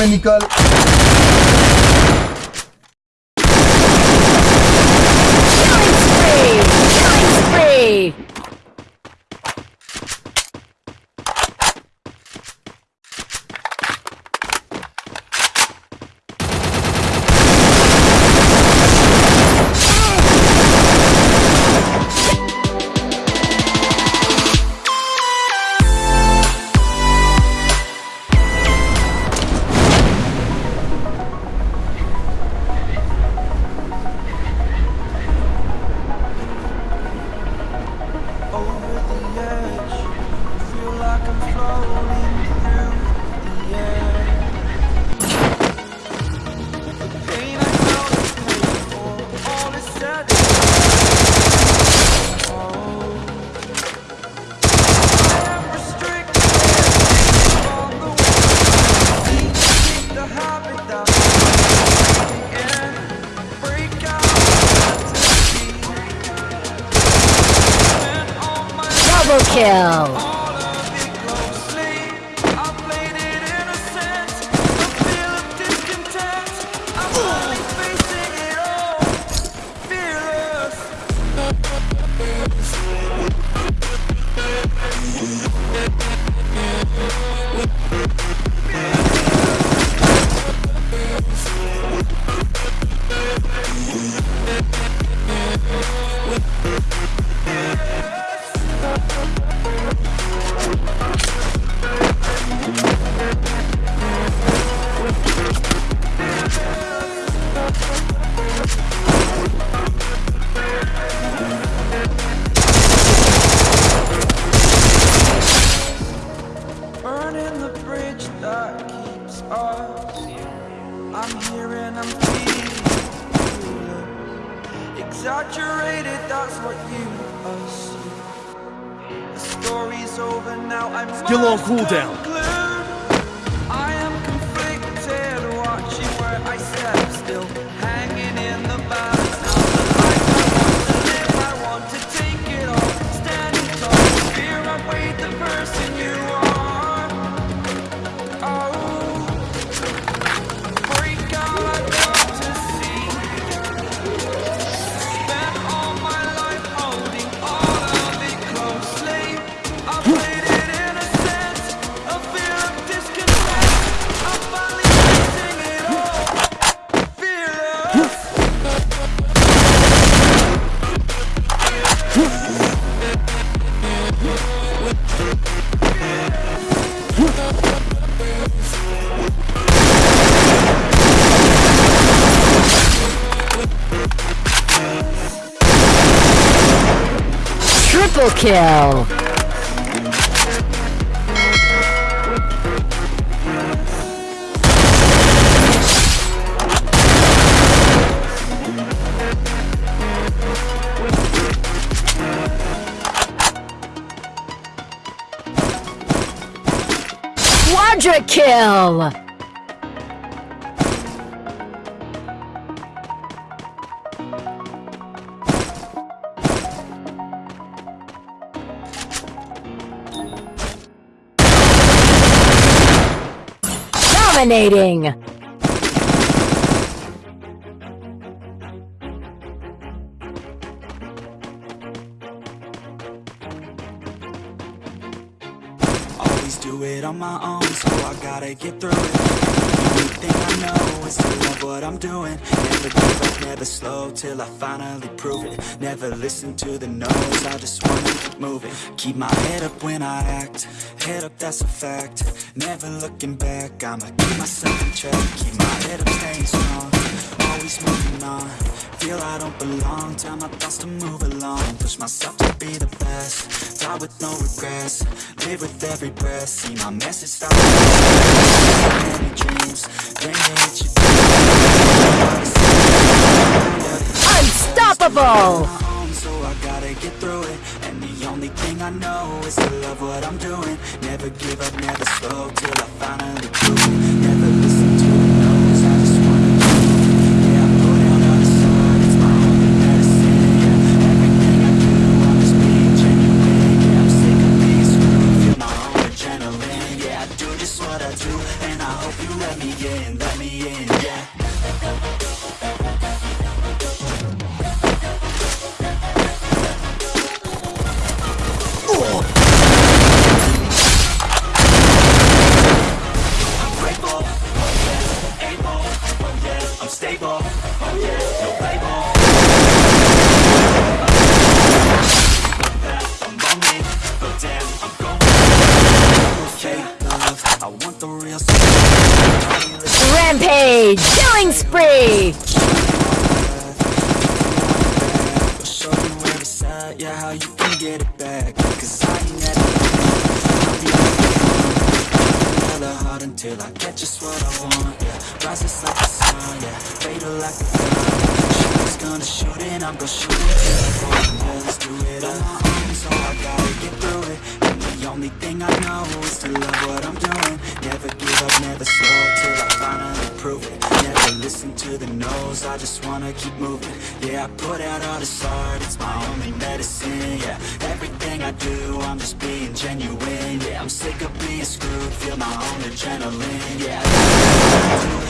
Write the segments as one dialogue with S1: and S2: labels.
S1: में निकल।
S2: I'm Burning the bridge that keeps us. I'm here and I'm feeling exaggerated. That's what you assume. The story's over now. I
S3: Still on cooldown.
S2: I am conflicted, watching where I step still,
S4: Triple kill! Quadra kill! Dominating!
S2: Always do it on my own, so I gotta get through it. Only I know love what I'm doing. Never give up, never slow till I finally prove it. Never listen to the no's, I just wanna keep moving. Keep my head up when I act, head up, that's a fact. Never looking back, I'ma keep myself in check. Keep my head up, staying strong, always moving on. Feel I don't belong, tell my thoughts to move along. Push myself to be the best, die with no regrets. Live with every breath, see my message stop. Many dreams, then they hit you.
S4: Unstoppable!
S2: so I gotta get through it. And the the only thing I know is to love what I'm doing Never give up, never slow, till I finally be hella hard until I get just what I want, yeah. Rises like the sun, yeah, fatal like dawn. Shooters gonna shoot and I'm gonna shoot I fall. Yeah, let's do it on my own, so I gotta only thing I know is to love what I'm doing. Never give up, never slow, till I finally prove it. Never listen to the no's, I just wanna keep moving. Yeah, I put out all this art, it's my only medicine. Yeah, everything I do, I'm just being genuine. Yeah, I'm sick of being screwed, feel my own adrenaline. Yeah, yeah.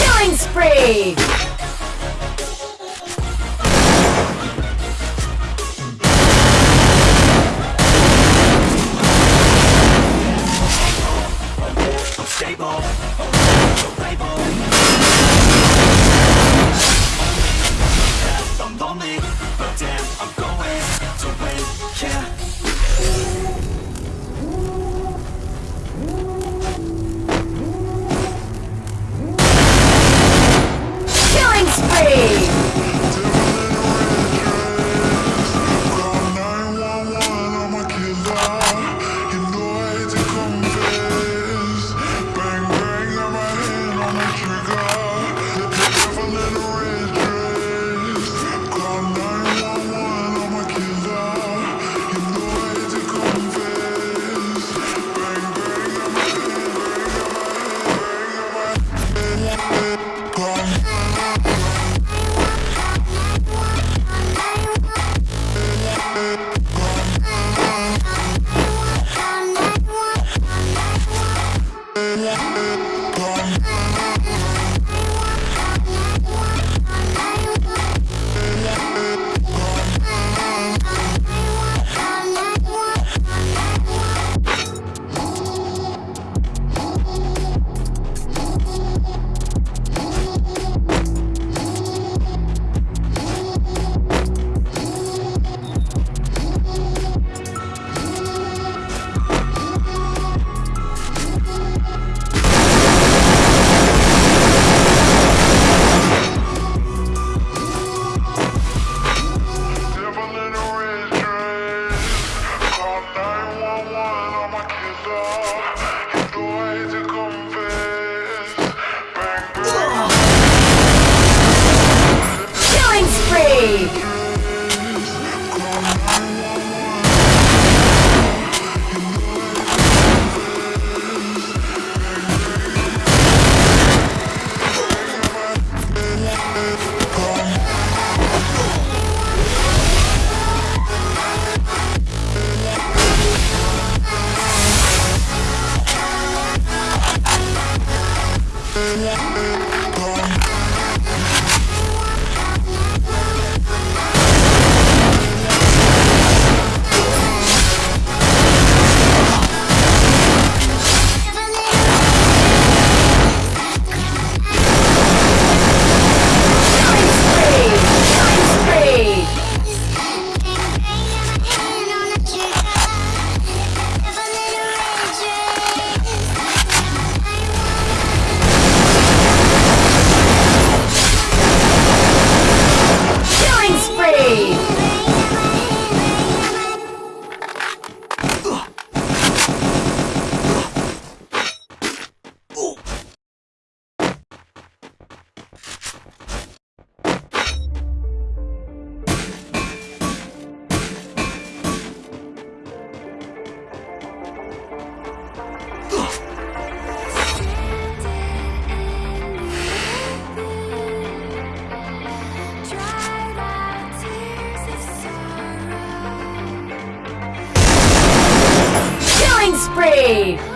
S4: Killing spree!
S5: Spree!